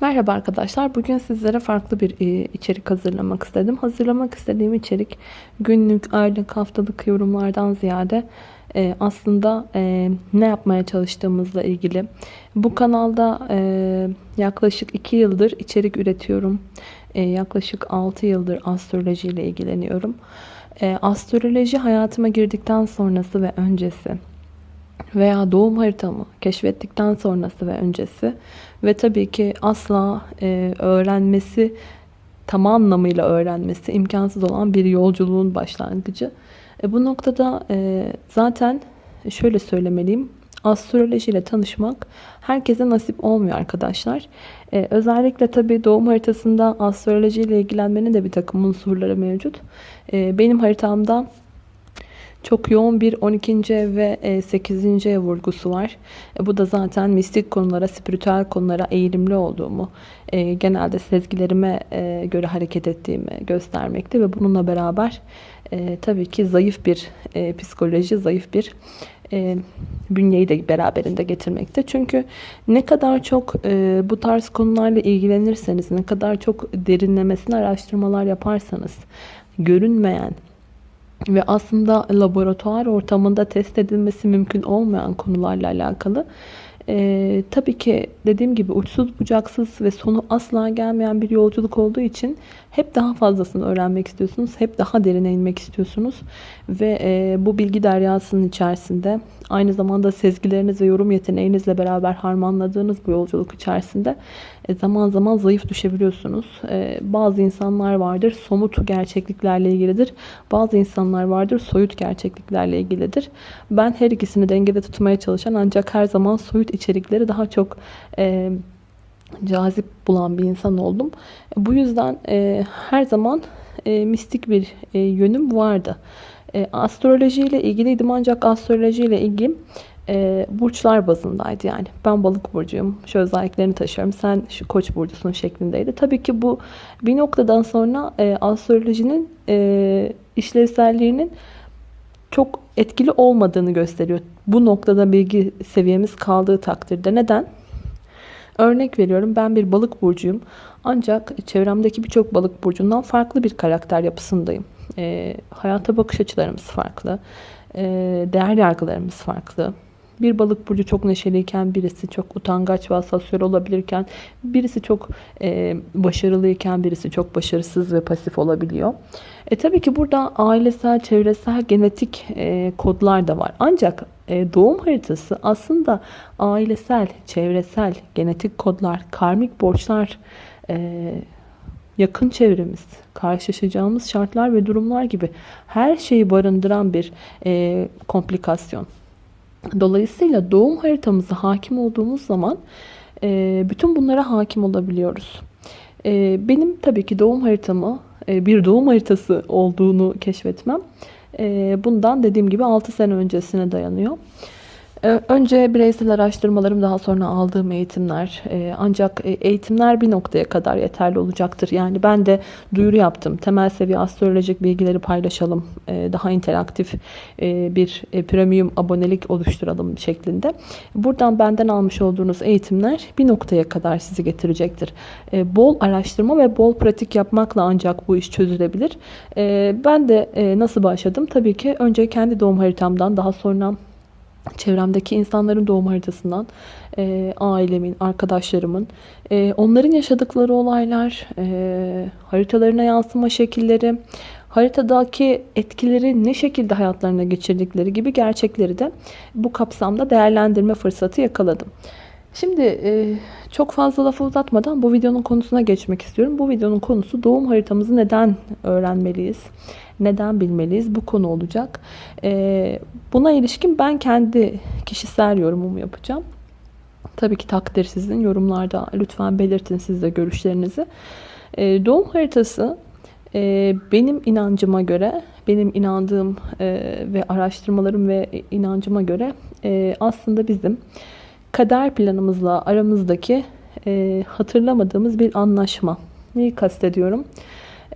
Merhaba arkadaşlar. Bugün sizlere farklı bir e, içerik hazırlamak istedim. Hazırlamak istediğim içerik günlük, aylık, haftalık yorumlardan ziyade e, aslında e, ne yapmaya çalıştığımızla ilgili. Bu kanalda yaklaşık 2 yıldır içerik üretiyorum. Yaklaşık 6 yıldır astroloji ile ilgileniyorum. Astroloji hayatıma girdikten sonrası ve öncesi veya doğum haritamı keşfettikten sonrası ve öncesi ve tabii ki asla e, öğrenmesi tam anlamıyla öğrenmesi imkansız olan bir yolculuğun başlangıcı. E, bu noktada e, zaten şöyle söylemeliyim. Astroloji ile tanışmak herkese nasip olmuyor arkadaşlar. Ee, özellikle tabii doğum haritasında astroloji ile ilgilenmenin de bir takım unsurları mevcut. Ee, benim haritamda çok yoğun bir 12. ev ve 8. E, ev vurgusu var. E, bu da zaten mistik konulara, spiritüel konulara eğilimli olduğumu, e, genelde sezgilerime göre hareket ettiğimi göstermekte ve bununla beraber tabii ki zayıf bir psikoloji, zayıf bir bünyeyi de beraberinde getirmekte. Çünkü ne kadar çok bu tarz konularla ilgilenirseniz, ne kadar çok derinlemesine araştırmalar yaparsanız, görünmeyen, ve aslında laboratuvar ortamında test edilmesi mümkün olmayan konularla alakalı ee, tabii ki dediğim gibi uçsuz bucaksız ve sonu asla gelmeyen bir yolculuk olduğu için hep daha fazlasını öğrenmek istiyorsunuz. Hep daha derine inmek istiyorsunuz. Ve e, bu bilgi deryasının içerisinde aynı zamanda sezgileriniz ve yorum yeteneğinizle beraber harmanladığınız bu yolculuk içerisinde zaman zaman zayıf düşebiliyorsunuz. E, bazı insanlar vardır somut gerçekliklerle ilgilidir. Bazı insanlar vardır soyut gerçekliklerle ilgilidir. Ben her ikisini dengede tutmaya çalışan ancak her zaman soyut içerikleri daha çok e, cazip bulan bir insan oldum. Bu yüzden e, her zaman e, mistik bir e, yönüm vardı. E, astroloji ile ilgiliydim ancak astroloji ile ilgim e, burçlar bazındaydı yani. Ben balık burcuyum, şu özelliklerini taşıyorum, sen şu koç burcusun şeklindeydi. Tabii ki bu bir noktadan sonra e, astrolojinin e, işlevselliğinin çok etkili olmadığını gösteriyor. Bu noktada bilgi seviyemiz kaldığı takdirde. Neden? Örnek veriyorum ben bir balık burcuyum. Ancak çevremdeki birçok balık burcundan farklı bir karakter yapısındayım. E, hayata bakış açılarımız farklı. E, değer yargılarımız farklı. Bir balık burcu çok neşeliyken birisi çok utangaç ve asansör olabilirken birisi çok e, başarılıyken birisi çok başarısız ve pasif olabiliyor. E tabii ki burada ailesel, çevresel, genetik e, kodlar da var. Ancak e, doğum haritası aslında ailesel, çevresel, genetik kodlar, karmik borçlar, e, yakın çevremiz, karşılaşacağımız şartlar ve durumlar gibi her şeyi barındıran bir e, komplikasyon. Dolayısıyla doğum haritamıza hakim olduğumuz zaman e, bütün bunlara hakim olabiliyoruz. E, benim tabii ki doğum haritamı e, bir doğum haritası olduğunu keşfetmem e, bundan dediğim gibi 6 sene öncesine dayanıyor. Ee, önce bireysel araştırmalarım daha sonra aldığım eğitimler ee, ancak e, eğitimler bir noktaya kadar yeterli olacaktır. Yani ben de duyuru yaptım. Temel seviye astrolojik bilgileri paylaşalım. Ee, daha interaktif e, bir e, premium abonelik oluşturalım şeklinde. Buradan benden almış olduğunuz eğitimler bir noktaya kadar sizi getirecektir. Bol araştırma ve bol pratik yapmakla ancak bu iş çözülebilir. Ben de nasıl başladım? Tabii ki önce kendi doğum haritamdan daha sonra çevremdeki insanların doğum haritasından, e, ailemin, arkadaşlarımın, e, onların yaşadıkları olaylar, e, haritalarına yansıma şekilleri, haritadaki etkileri ne şekilde hayatlarına geçirdikleri gibi gerçekleri de bu kapsamda değerlendirme fırsatı yakaladım. Şimdi e, çok fazla lafı uzatmadan bu videonun konusuna geçmek istiyorum. Bu videonun konusu doğum haritamızı neden öğrenmeliyiz? Neden bilmeliyiz? Bu konu olacak. E, buna ilişkin ben kendi kişisel yorumumu yapacağım. Tabii ki takdir sizin. Yorumlarda lütfen belirtin siz de görüşlerinizi. E, doğum haritası benim inancıma göre, benim inandığım ve araştırmalarım ve inancıma göre aslında bizim kader planımızla aramızdaki e, hatırlamadığımız bir anlaşma. Neyi kastediyorum?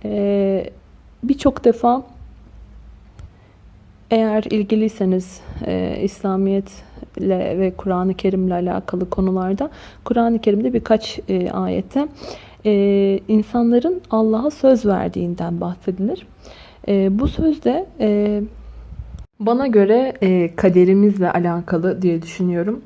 E, Birçok defa Eğer ilgiliyseniz e, İslamiyetle ve Kur'an-ı Kerim'le alakalı konularda Kur'an-ı Kerim'de birkaç e, ayette e, insanların Allah'a söz verdiğinden bahsedilir. E, bu sözde e, bana göre e, kaderimizle alakalı diye düşünüyorum.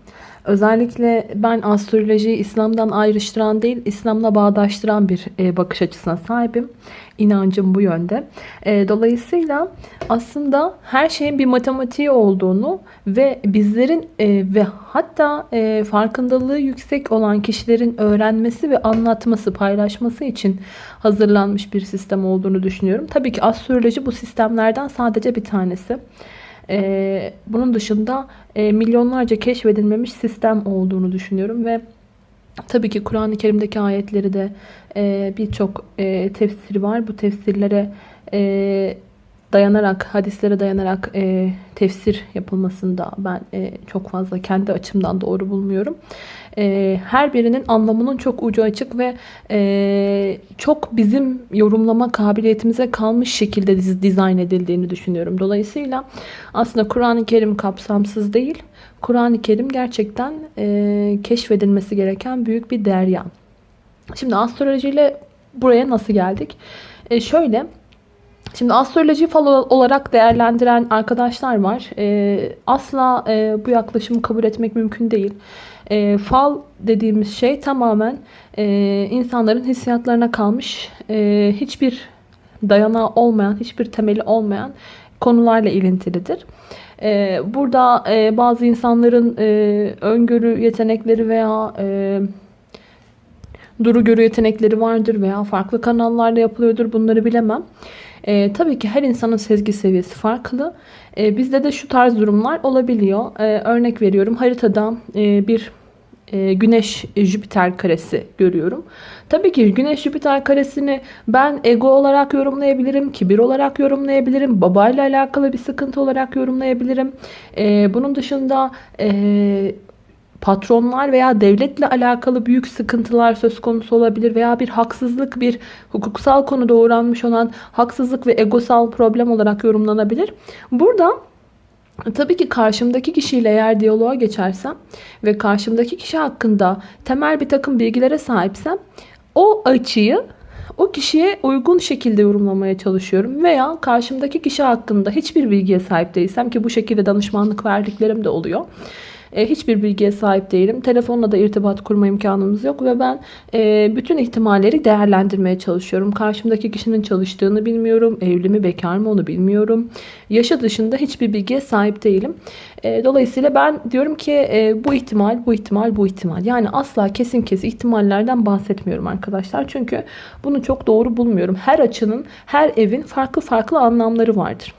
Özellikle ben astrolojiyi İslam'dan ayrıştıran değil, İslam'la bağdaştıran bir e, bakış açısına sahibim. İnancım bu yönde. E, dolayısıyla aslında her şeyin bir matematiği olduğunu ve bizlerin e, ve hatta farkındalığı yüksek olan kişilerin öğrenmesi ve anlatması, paylaşması için hazırlanmış bir sistem olduğunu düşünüyorum. Tabii ki astroloji bu sistemlerden sadece bir tanesi. Ee, bunun dışında e, milyonlarca keşfedilmemiş sistem olduğunu düşünüyorum ve tabii ki Kur'an-ı Kerim'deki ayetleri de e, birçok e, tefsiri var. Bu tefsirlere e, dayanarak, hadislere dayanarak e, tefsir yapılmasında ben e, çok fazla kendi açımdan doğru bulmuyorum. E, her birinin anlamının çok ucu açık ve e, çok bizim yorumlama kabiliyetimize kalmış şekilde diz, dizayn edildiğini düşünüyorum. Dolayısıyla aslında Kur'an-ı Kerim kapsamsız değil. Kur'an-ı Kerim gerçekten e, keşfedilmesi gereken büyük bir derya. Şimdi astrolojiyle buraya nasıl geldik? E, şöyle... Şimdi astroloji fal olarak değerlendiren arkadaşlar var. E, asla e, bu yaklaşımı kabul etmek mümkün değil. E, fal dediğimiz şey tamamen e, insanların hissiyatlarına kalmış, e, hiçbir dayanağı olmayan, hiçbir temeli olmayan konularla ilintilidir. E, burada e, bazı insanların e, öngörü yetenekleri veya e, duru görü yetenekleri vardır veya farklı kanallarla yapılıyordur bunları bilemem. E, tabii ki her insanın sezgi seviyesi farklı. E, bizde de şu tarz durumlar olabiliyor. E, örnek veriyorum haritada e, bir e, Güneş-Jüpiter karesi görüyorum. Tabii ki Güneş-Jüpiter karesini ben ego olarak yorumlayabilirim, kibir olarak yorumlayabilirim, babayla alakalı bir sıkıntı olarak yorumlayabilirim. Bunun dışında e, patronlar veya devletle alakalı büyük sıkıntılar söz konusu olabilir veya bir haksızlık, bir hukuksal konuda uğranmış olan haksızlık ve egosal problem olarak yorumlanabilir. Burada Tabii ki karşımdaki kişiyle eğer diyaloğa geçersem ve karşımdaki kişi hakkında temel bir takım bilgilere sahipsem o açıyı o kişiye uygun şekilde yorumlamaya çalışıyorum. Veya karşımdaki kişi hakkında hiçbir bilgiye sahip değilsem ki bu şekilde danışmanlık verdiklerim de oluyor. E, hiçbir bilgiye sahip değilim. Telefonla da irtibat kurma imkanımız yok ve ben e, bütün ihtimalleri değerlendirmeye çalışıyorum. Karşımdaki kişinin çalıştığını bilmiyorum. Evli mi bekar mı onu bilmiyorum. Yaşı dışında hiçbir bilgiye sahip değilim. E, dolayısıyla ben diyorum ki bu ihtimal, bu ihtimal, bu ihtimal. Yani asla kesin kesin ihtimallerden bahsetmiyorum arkadaşlar. Çünkü bunu çok doğru bulmuyorum. Her açının, her evin farklı farklı anlamları vardır.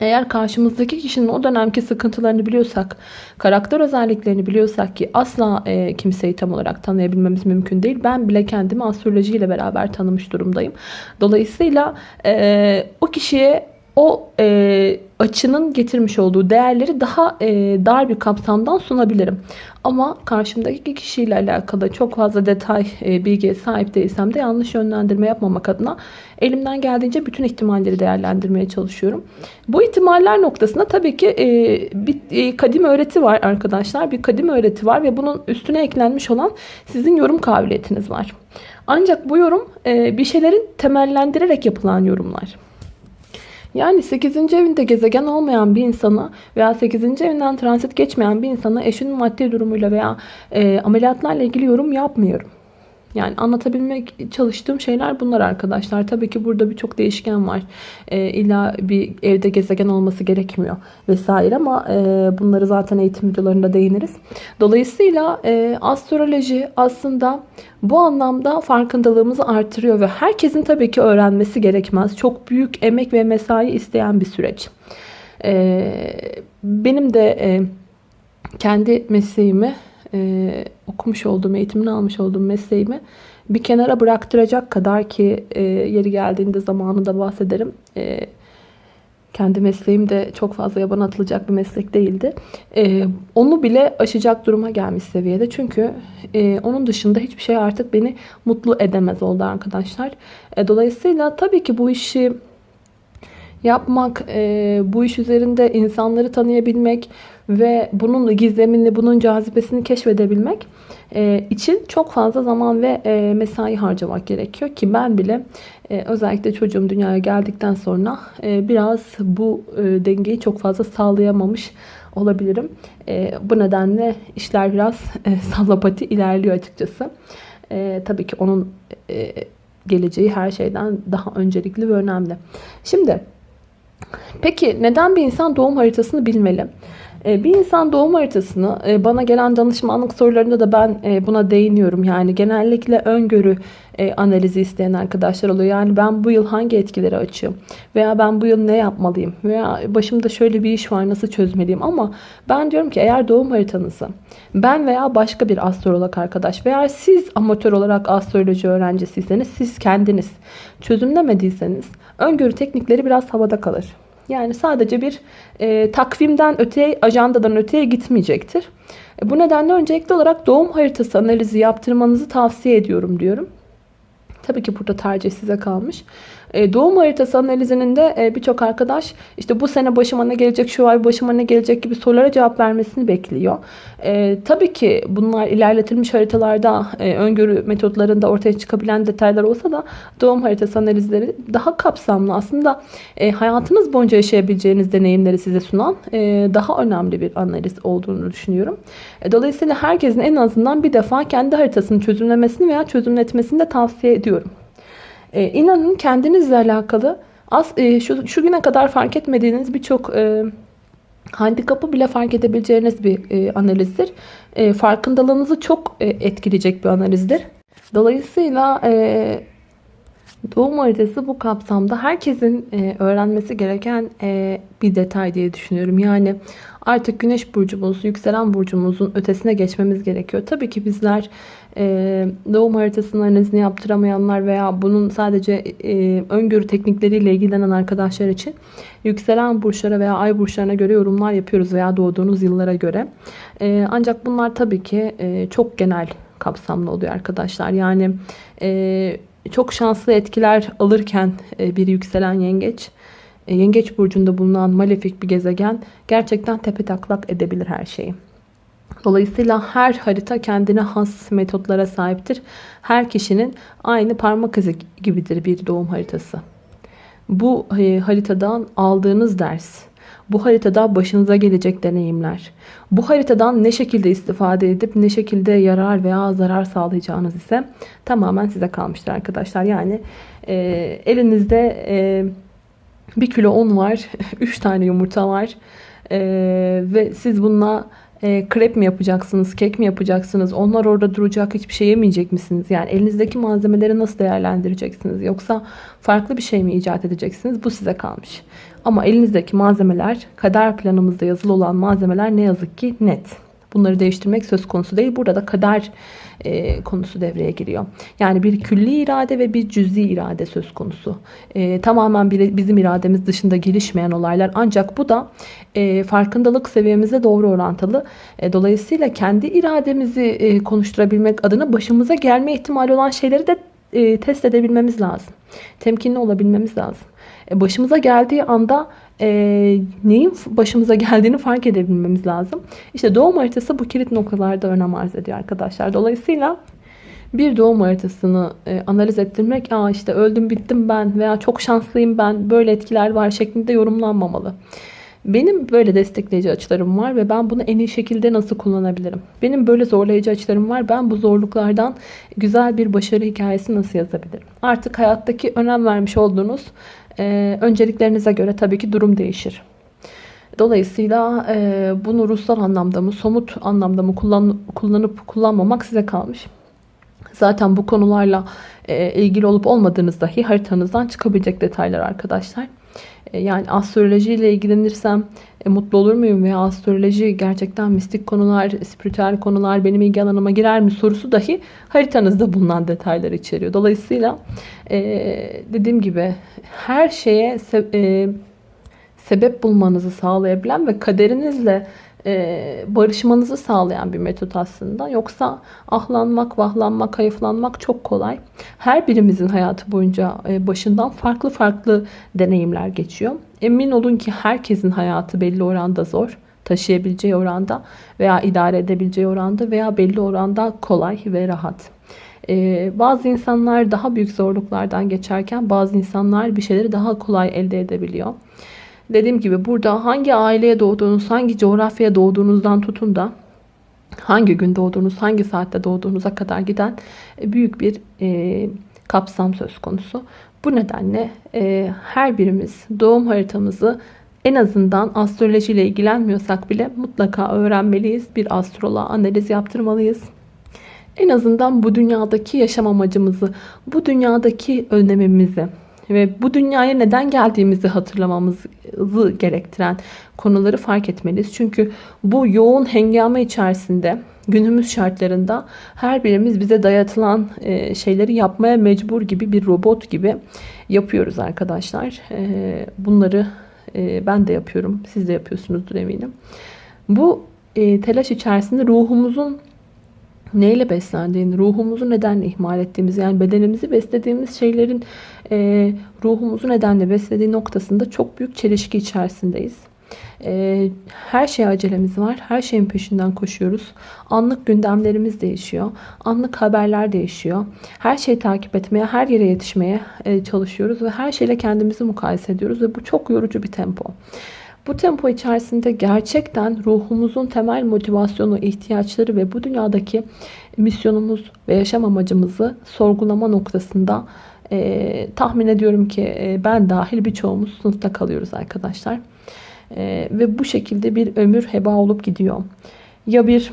Eğer karşımızdaki kişinin o dönemki sıkıntılarını biliyorsak, karakter özelliklerini biliyorsak ki asla e, kimseyi tam olarak tanıyabilmemiz mümkün değil. Ben bile kendimi astroloji ile beraber tanımış durumdayım. Dolayısıyla e, o kişiye o e, açının getirmiş olduğu değerleri daha e, dar bir kapsamdan sunabilirim. Ama karşımdaki kişiyle alakalı çok fazla detay e, bilgiye sahip değilsem de yanlış yönlendirme yapmamak adına elimden geldiğince bütün ihtimalleri değerlendirmeye çalışıyorum. Bu ihtimaller noktasında tabii ki e, bir e, kadim öğreti var arkadaşlar. Bir kadim öğreti var ve bunun üstüne eklenmiş olan sizin yorum kabiliyetiniz var. Ancak bu yorum e, bir şeylerin temellendirerek yapılan yorumlar. Yani 8. evinde gezegen olmayan bir insana veya 8. evinden transit geçmeyen bir insana eşinin maddi durumuyla veya e, ameliyatlarla ilgili yorum yapmıyorum. Yani anlatabilmek çalıştığım şeyler bunlar arkadaşlar. Tabii ki burada birçok değişken var. E, illa bir evde gezegen olması gerekmiyor vesaire ama e, bunları zaten eğitim videolarında değiniriz. Dolayısıyla e, astroloji aslında bu anlamda farkındalığımızı artırıyor ve herkesin tabii ki öğrenmesi gerekmez. Çok büyük emek ve mesai isteyen bir süreç. E, benim de e, kendi mesleğimi e, okumuş olduğum, eğitimini almış olduğum mesleğimi bir kenara bıraktıracak kadar ki e, yeri geldiğinde zamanında bahsederim. E, kendi mesleğim de çok fazla yaban atılacak bir meslek değildi. E, onu bile aşacak duruma gelmiş seviyede. Çünkü e, onun dışında hiçbir şey artık beni mutlu edemez oldu arkadaşlar. E, dolayısıyla tabii ki bu işi yapmak, e, bu iş üzerinde insanları tanıyabilmek ve bunun gizemini, bunun cazibesini keşfedebilmek e, için çok fazla zaman ve e, mesai harcamak gerekiyor ki ben bile e, özellikle çocuğum dünyaya geldikten sonra e, biraz bu e, dengeyi çok fazla sağlayamamış olabilirim. E, bu nedenle işler biraz e, sallapati ilerliyor açıkçası. E, tabii ki onun e, geleceği her şeyden daha öncelikli ve önemli. Şimdi peki neden bir insan doğum haritasını bilmeli? E, bir insan doğum haritasını e, bana gelen danışmanlık sorularında da ben e, buna değiniyorum. Yani genellikle öngörü analizi isteyen arkadaşlar oluyor. Yani ben bu yıl hangi etkileri açığım veya ben bu yıl ne yapmalıyım veya başımda şöyle bir iş var nasıl çözmeliyim ama ben diyorum ki eğer doğum haritanızı ben veya başka bir astrolog arkadaş veya siz amatör olarak astroloji öğrencisiyseniz siz kendiniz çözümlemediyseniz öngörü teknikleri biraz havada kalır. Yani sadece bir e, takvimden öteye, ajandadan öteye gitmeyecektir. E, bu nedenle öncelikli olarak doğum haritası analizi yaptırmanızı tavsiye ediyorum diyorum. Tabii ki burada tercih size kalmış. E, doğum haritası analizinin de e, birçok arkadaş işte bu sene başıma ne gelecek, şu ay başıma ne gelecek gibi sorulara cevap vermesini bekliyor. E, tabii ki bunlar ilerletilmiş haritalarda öngörü metotlarında ortaya çıkabilen detaylar olsa da doğum haritası analizleri daha kapsamlı aslında hayatınız boyunca yaşayabileceğiniz deneyimleri size sunan daha önemli bir analiz olduğunu düşünüyorum. Dolayısıyla herkesin en azından bir defa kendi haritasını çözümlemesini veya çözümletmesini de tavsiye ediyorum. E, inanın kendinizle alakalı az, e, şu, şu güne kadar fark etmediğiniz birçok e, handikapı bile fark edebileceğiniz bir e, analizdir. E, farkındalığınızı çok e, etkileyecek bir analizdir. Dolayısıyla e, doğum haritası bu kapsamda herkesin e, öğrenmesi gereken e, bir detay diye düşünüyorum. Yani artık güneş burcumuz, yükselen burcumuzun ötesine geçmemiz gerekiyor. Tabii ki bizler doğum haritasının analizini yaptıramayanlar veya bunun sadece e, öngörü teknikleriyle ilgilenen arkadaşlar için yükselen burçlara veya ay burçlarına göre yorumlar yapıyoruz veya doğduğunuz yıllara göre. E, ancak bunlar tabii ki e, çok genel kapsamlı oluyor arkadaşlar. Yani e, çok şanslı etkiler alırken e, bir yükselen yengeç e, yengeç burcunda bulunan malefik bir gezegen gerçekten tepe taklak edebilir her şeyi. Dolayısıyla her harita kendine has metotlara sahiptir. Her kişinin aynı parmak izi gibidir bir doğum haritası. Bu e, haritadan aldığınız ders, bu haritada başınıza gelecek deneyimler, bu haritadan ne şekilde istifade edip ne şekilde yarar veya zarar sağlayacağınız ise tamamen size kalmıştır arkadaşlar. Yani e, elinizde e, bir kilo un var, üç tane yumurta var e, ve siz bununla e, krep mi yapacaksınız, kek mi yapacaksınız? Onlar orada duracak hiçbir şey yemeyecek misiniz? Yani elinizdeki malzemeleri nasıl değerlendireceksiniz? Yoksa farklı bir şey mi icat edeceksiniz? Bu size kalmış. Ama elinizdeki malzemeler, kader planımızda yazılı olan malzemeler ne yazık ki net. Bunları değiştirmek söz konusu değil. Burada da kader e, konusu devreye giriyor. Yani bir külli irade ve bir cüzi irade söz konusu. E, tamamen bir, bizim irademiz dışında gelişmeyen olaylar. Ancak bu da e, farkındalık seviyemize doğru orantılı. E, dolayısıyla kendi irademizi e, konuşturabilmek adına başımıza gelme ihtimali olan şeyleri de e, test edebilmemiz lazım. Temkinli olabilmemiz lazım. E, başımıza geldiği anda e, neyin başımıza geldiğini fark edebilmemiz lazım. İşte doğum haritası bu kilit noktalarda önem arz ediyor arkadaşlar. Dolayısıyla bir doğum haritasını e, analiz ettirmek, aa işte öldüm bittim ben veya çok şanslıyım ben böyle etkiler var şeklinde yorumlanmamalı. Benim böyle destekleyici açılarım var ve ben bunu en iyi şekilde nasıl kullanabilirim? Benim böyle zorlayıcı açılarım var. Ben bu zorluklardan güzel bir başarı hikayesi nasıl yazabilirim? Artık hayattaki önem vermiş olduğunuz e, önceliklerinize göre tabii ki durum değişir. Dolayısıyla e, bunu ruhsal anlamda mı, somut anlamda mı kullan, kullanıp kullanmamak size kalmış. Zaten bu konularla e, ilgili olup olmadığınız dahi haritanızdan çıkabilecek detaylar arkadaşlar. E, yani astroloji ile ilgilenirsem e, mutlu olur muyum veya astroloji gerçekten mistik konular, spiritüel konular benim ilgi alanıma girer mi sorusu dahi haritanızda bulunan detaylar içeriyor. Dolayısıyla e, dediğim gibi her şeye se e, sebep bulmanızı sağlayabilen ve kaderinizle e, barışmanızı sağlayan bir metot aslında. Yoksa ahlanmak, vahlanmak, hayıflanmak çok kolay. Her birimizin hayatı boyunca e, başından farklı farklı deneyimler geçiyor. Emin olun ki herkesin hayatı belli oranda zor. Taşıyabileceği oranda veya idare edebileceği oranda veya belli oranda kolay ve rahat. Ee, bazı insanlar daha büyük zorluklardan geçerken bazı insanlar bir şeyleri daha kolay elde edebiliyor. Dediğim gibi burada hangi aileye doğduğunuz, hangi coğrafyaya doğduğunuzdan tutun da hangi gün doğduğunuz, hangi saatte doğduğunuza kadar giden e, büyük bir e, kapsam söz konusu. Bu nedenle e, her birimiz doğum haritamızı en azından astrolojiyle ilgilenmiyorsak bile mutlaka öğrenmeliyiz. Bir astroloğa analiz yaptırmalıyız. En azından bu dünyadaki yaşam amacımızı, bu dünyadaki önemimizi ve bu dünyaya neden geldiğimizi hatırlamamızı gerektiren konuları fark etmeliyiz. Çünkü bu yoğun hengame içerisinde günümüz şartlarında her birimiz bize dayatılan e, şeyleri yapmaya mecbur gibi bir robot gibi yapıyoruz arkadaşlar. E, bunları e, ben de yapıyorum. Siz de yapıyorsunuzdur eminim. Bu telaş içerisinde ruhumuzun neyle beslendiğini, ruhumuzu neden ihmal ettiğimizi, yani bedenimizi beslediğimiz şeylerin e, ruhumuzu nedenle beslediği noktasında çok büyük çelişki içerisindeyiz. E, her şeye acelemiz var. Her şeyin peşinden koşuyoruz. Anlık gündemlerimiz değişiyor. Anlık haberler değişiyor. Her şeyi takip etmeye, her yere yetişmeye e, çalışıyoruz ve her şeyle kendimizi mukayese ediyoruz ve bu çok yorucu bir tempo. Bu tempo içerisinde gerçekten ruhumuzun temel motivasyonu, ihtiyaçları ve bu dünyadaki misyonumuz ve yaşam amacımızı sorgulama noktasında e, tahmin ediyorum ki e, ben dahil birçoğumuz sınıfta kalıyoruz arkadaşlar. E, ve bu şekilde bir ömür heba olup gidiyor. Ya bir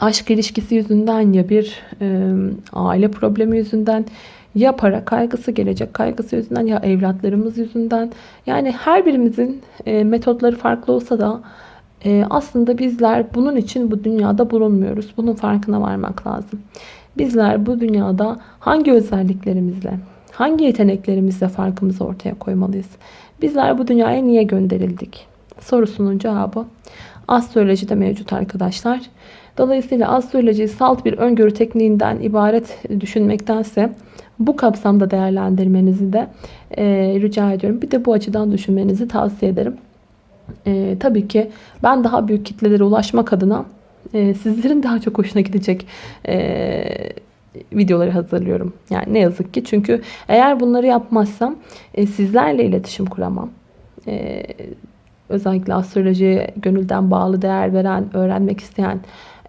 aşk ilişkisi yüzünden ya bir e, aile problemi yüzünden ya para kaygısı, gelecek kaygısı yüzünden ya evlatlarımız yüzünden. Yani her birimizin e, metotları farklı olsa da e, aslında bizler bunun için bu dünyada bulunmuyoruz. Bunun farkına varmak lazım. Bizler bu dünyada hangi özelliklerimizle, hangi yeteneklerimizle farkımızı ortaya koymalıyız? Bizler bu dünyaya niye gönderildik? Sorusunun cevabı astrolojide mevcut arkadaşlar. Dolayısıyla astrolojiyi salt bir öngörü tekniğinden ibaret düşünmektense bu kapsamda değerlendirmenizi de e, rica ediyorum. Bir de bu açıdan düşünmenizi tavsiye ederim. E, tabii ki ben daha büyük kitlelere ulaşmak adına e, sizlerin daha çok hoşuna gidecek e, videoları hazırlıyorum. Yani ne yazık ki çünkü eğer bunları yapmazsam e, sizlerle iletişim kuramam. E, özellikle astrolojiye gönülden bağlı değer veren, öğrenmek isteyen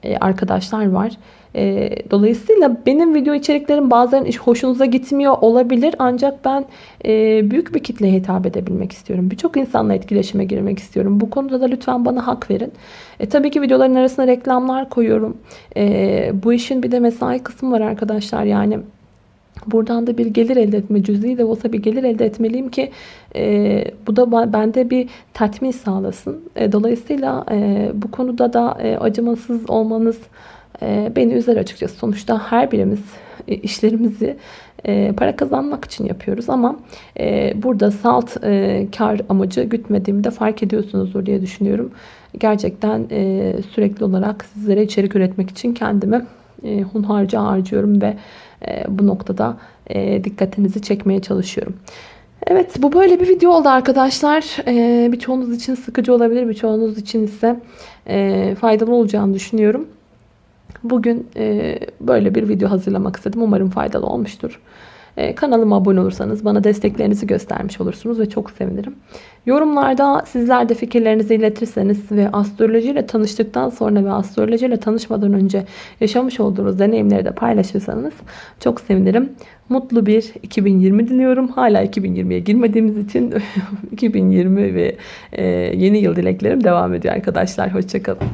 e, arkadaşlar var. E, dolayısıyla benim video içeriklerim bazen hoşunuza gitmiyor olabilir. Ancak ben e, büyük bir kitleye hitap edebilmek istiyorum. Birçok insanla etkileşime girmek istiyorum. Bu konuda da lütfen bana hak verin. E, tabii ki videoların arasına reklamlar koyuyorum. E, bu işin bir de mesai kısmı var arkadaşlar. Yani Buradan da bir gelir elde etme, cüz'i de olsa bir gelir elde etmeliyim ki e, bu da bende bir tatmin sağlasın. E, dolayısıyla e, bu konuda da e, acımasız olmanız beni üzer açıkçası. Sonuçta her birimiz e, işlerimizi e, para kazanmak için yapıyoruz ama e, burada salt kar amacı gütmediğimde fark ediyorsunuzdur diye düşünüyorum. Gerçekten sürekli olarak sizlere içerik üretmek için kendimi hunharca harcıyorum ve bu noktada dikkatinizi çekmeye çalışıyorum. Evet bu böyle bir video oldu arkadaşlar. Birçoğunuz için sıkıcı olabilir. Birçoğunuz için ise faydalı olacağını düşünüyorum. Bugün e, böyle bir video hazırlamak istedim. Umarım faydalı olmuştur. E, kanalıma abone olursanız bana desteklerinizi göstermiş olursunuz ve çok sevinirim. Yorumlarda sizler de fikirlerinizi iletirseniz ve astrolojiyle tanıştıktan sonra ve astrolojiyle tanışmadan önce yaşamış olduğunuz deneyimleri de paylaşırsanız çok sevinirim. Mutlu bir 2020 diliyorum. Hala 2020'ye girmediğimiz için 2020 ve e, yeni yıl dileklerim devam ediyor arkadaşlar. Hoşçakalın.